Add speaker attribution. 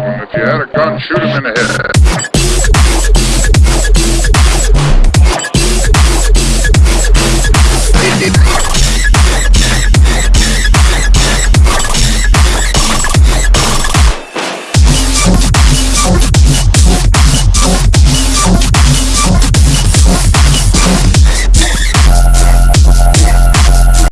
Speaker 1: problem. If you had a gun, shoot him in the head.